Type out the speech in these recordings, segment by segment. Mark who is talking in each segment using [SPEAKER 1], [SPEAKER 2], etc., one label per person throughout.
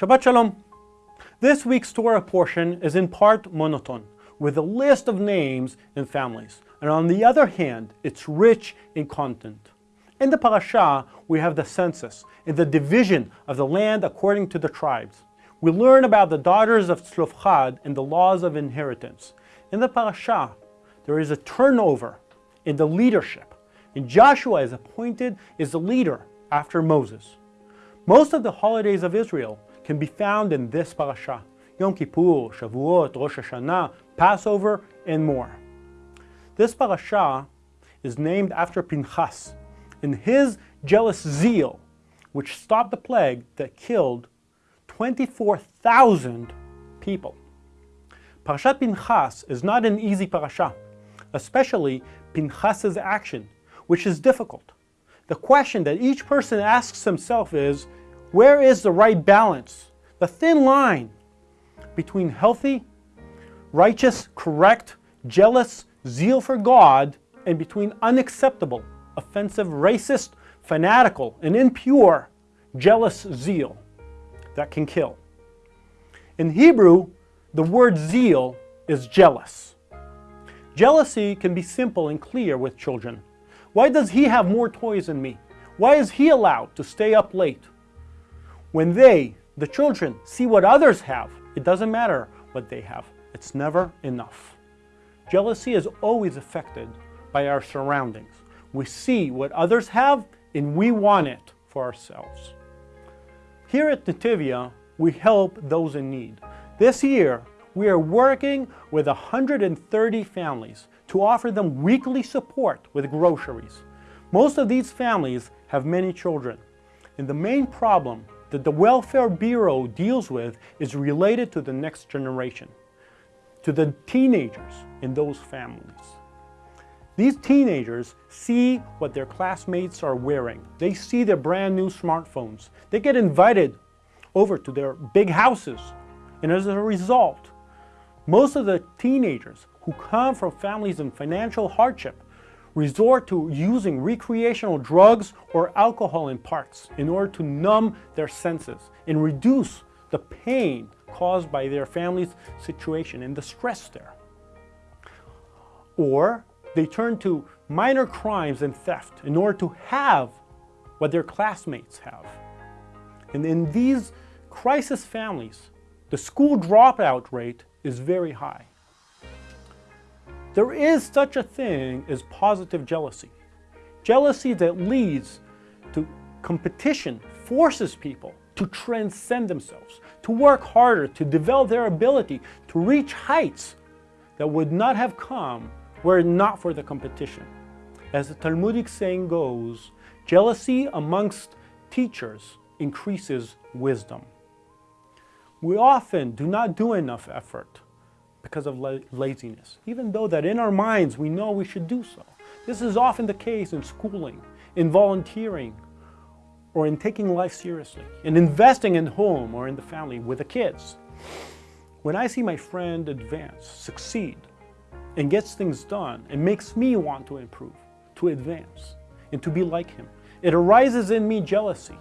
[SPEAKER 1] Shabbat Shalom. This week's Torah portion is in part monotone, with a list of names and families, and on the other hand, it's rich in content. In the parasha, we have the census and the division of the land according to the tribes. We learn about the daughters of Tzlofchad and the laws of inheritance. In the parasha, there is a turnover in the leadership, and Joshua is appointed as the leader after Moses. Most of the holidays of Israel can be found in this parasha. Yom Kippur, Shavuot, Rosh Hashanah, Passover, and more. This parasha is named after Pinchas in his jealous zeal, which stopped the plague that killed 24,000 people. Parashat Pinchas is not an easy parasha, especially Pinchas's action, which is difficult. The question that each person asks himself is, where is the right balance, the thin line between healthy, righteous, correct, jealous, zeal for God, and between unacceptable, offensive, racist, fanatical, and impure, jealous zeal that can kill. In Hebrew, the word zeal is jealous. Jealousy can be simple and clear with children. Why does he have more toys than me? Why is he allowed to stay up late? When they, the children, see what others have, it doesn't matter what they have. It's never enough. Jealousy is always affected by our surroundings. We see what others have and we want it for ourselves. Here at Netivyah, we help those in need. This year, we are working with 130 families to offer them weekly support with groceries. Most of these families have many children. And the main problem that the Welfare Bureau deals with is related to the next generation, to the teenagers in those families. These teenagers see what their classmates are wearing. They see their brand new smartphones. They get invited over to their big houses. And as a result, most of the teenagers who come from families in financial hardship resort to using recreational drugs or alcohol in parks in order to numb their senses and reduce the pain caused by their family's situation and the stress there. Or they turn to minor crimes and theft in order to have what their classmates have. And in these crisis families, the school dropout rate is very high. There is such a thing as positive jealousy. Jealousy that leads to competition forces people to transcend themselves, to work harder, to develop their ability, to reach heights that would not have come were it not for the competition. As the Talmudic saying goes, jealousy amongst teachers increases wisdom. We often do not do enough effort because of la laziness, even though that in our minds we know we should do so. This is often the case in schooling, in volunteering, or in taking life seriously, in investing in home or in the family with the kids. When I see my friend advance, succeed, and gets things done, it makes me want to improve, to advance, and to be like him. It arises in me jealousy.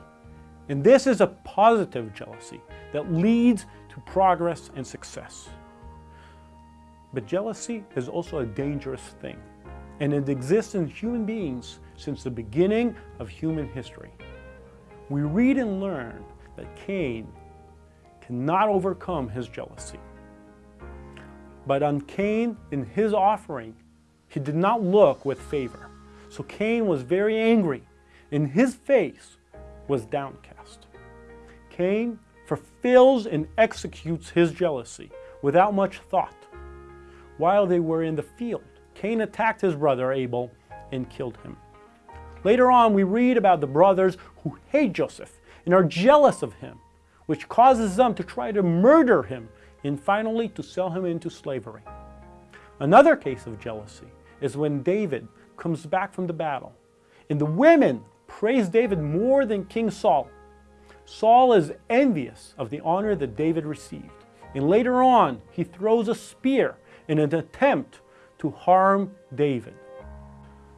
[SPEAKER 1] And this is a positive jealousy that leads to progress and success. But jealousy is also a dangerous thing, and it exists in human beings since the beginning of human history. We read and learn that Cain cannot overcome his jealousy. But on Cain, in his offering, he did not look with favor. So Cain was very angry, and his face was downcast. Cain fulfills and executes his jealousy without much thought while they were in the field. Cain attacked his brother Abel and killed him. Later on, we read about the brothers who hate Joseph and are jealous of him, which causes them to try to murder him and finally to sell him into slavery. Another case of jealousy is when David comes back from the battle, and the women praise David more than King Saul. Saul is envious of the honor that David received, and later on he throws a spear in an attempt to harm David.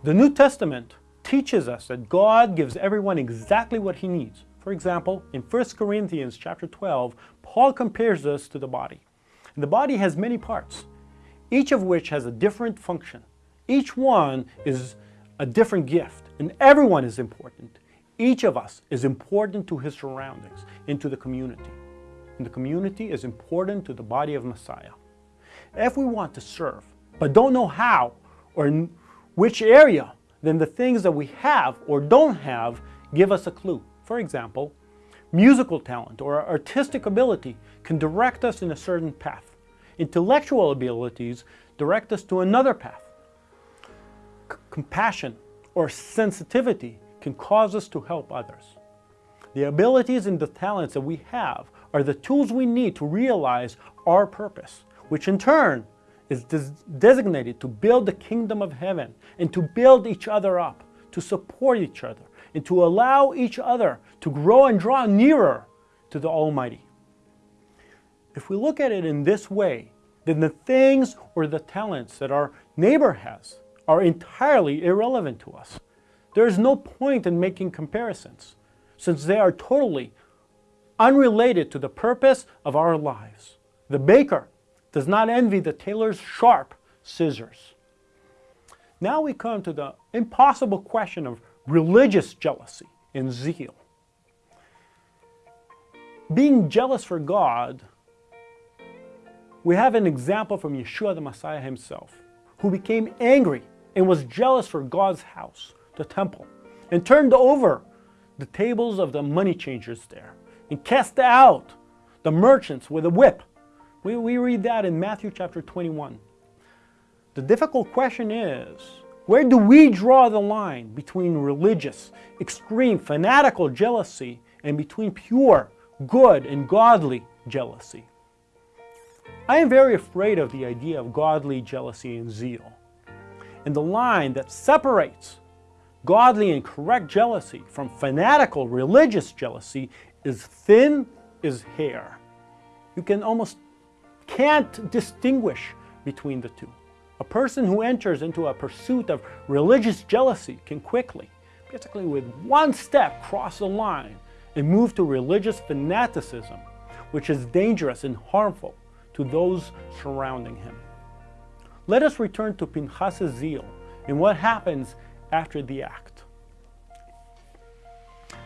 [SPEAKER 1] The New Testament teaches us that God gives everyone exactly what he needs, For example, in 1 Corinthians chapter 12, Paul compares us to the body. The body has many parts, each of which has a different function. Each one is a different gift, and everyone is important. Each of us is important to his surroundings and to the community. And the community is important to the body of Messiah. If we want to serve, but don't know how or in which area, then the things that we have or don't have give us a clue. For example, musical talent or artistic ability can direct us in a certain path. Intellectual abilities direct us to another path. C compassion or sensitivity can cause us to help others. The abilities and the talents that we have are the tools we need to realize our purpose, which in turn is des designated to build the kingdom of heaven and to build each other up, to support each other, and to allow each other to grow and draw nearer to the Almighty. If we look at it in this way, then the things or the talents that our neighbor has are entirely irrelevant to us. There is no point in making comparisons, since they are totally unrelated to the purpose of our lives. The baker does not envy the tailor's sharp scissors. Now we come to the impossible question of religious jealousy and zeal. Being jealous for God, we have an example from Yeshua the Messiah himself, who became angry and was jealous for God's house the temple and turned over the tables of the money changers there and cast out the merchants with a whip. We, we read that in Matthew chapter 21. The difficult question is, where do we draw the line between religious, extreme, fanatical jealousy and between pure, good, and godly jealousy? I am very afraid of the idea of godly jealousy and zeal. And the line that separates godly and correct jealousy from fanatical religious jealousy is thin as hair. You can almost can't distinguish between the two. A person who enters into a pursuit of religious jealousy can quickly, basically with one step, cross the line and move to religious fanaticism, which is dangerous and harmful to those surrounding him. Let us return to Pinchas' zeal and what happens after the act.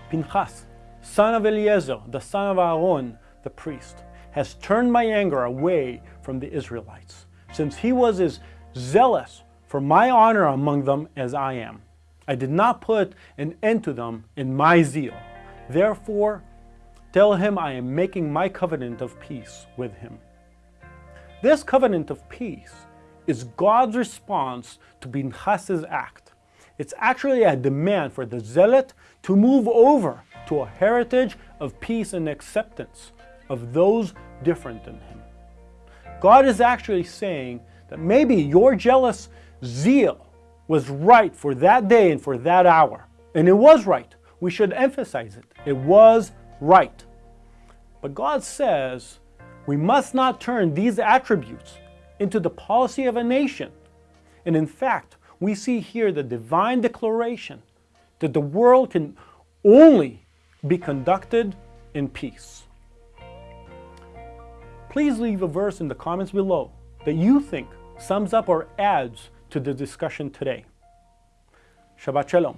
[SPEAKER 1] Pinchas, son of Eliezer, the son of Aaron, the priest, has turned my anger away from the Israelites, since he was as zealous for my honor among them as I am. I did not put an end to them in my zeal. Therefore, tell him I am making my covenant of peace with him. This covenant of peace is God's response to Pinchas' act. It's actually a demand for the zealot to move over to a heritage of peace and acceptance of those different than him. God is actually saying that maybe your jealous zeal was right for that day and for that hour. And it was right. We should emphasize it. It was right. But God says we must not turn these attributes into the policy of a nation. And in fact, we see here the divine declaration that the world can only be conducted in peace. Please leave a verse in the comments below that you think sums up or adds to the discussion today. Shabbat Shalom.